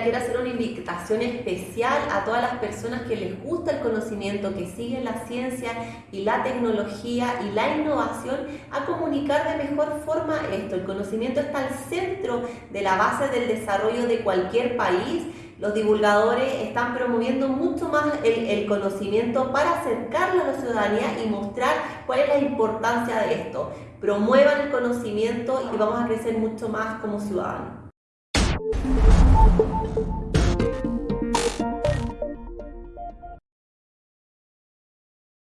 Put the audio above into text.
quiero hacer una invitación especial a todas las personas que les gusta el conocimiento, que siguen la ciencia y la tecnología y la innovación, a comunicar de mejor forma esto. El conocimiento está al centro de la base del desarrollo de cualquier país. Los divulgadores están promoviendo mucho más el, el conocimiento para acercarlo a la ciudadanía y mostrar cuál es la importancia de esto. Promuevan el conocimiento y vamos a crecer mucho más como ciudadanos.